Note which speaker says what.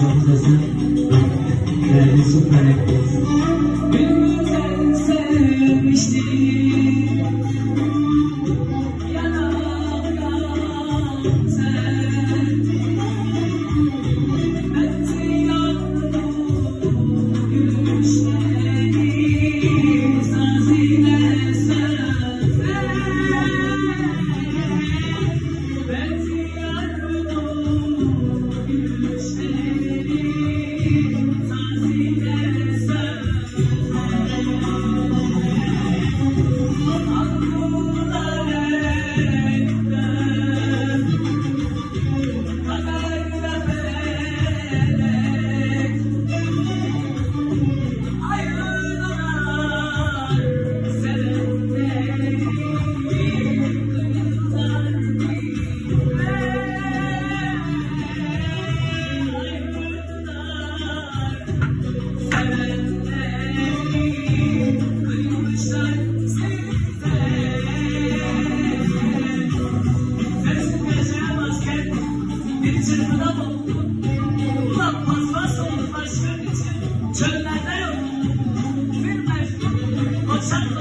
Speaker 1: Herkese değerli Sultan Ekmez.
Speaker 2: Beni canımdan oldu. Ulan paspas oldu başkanın için. Çöllerden oldu. Bir mersin. Koçakla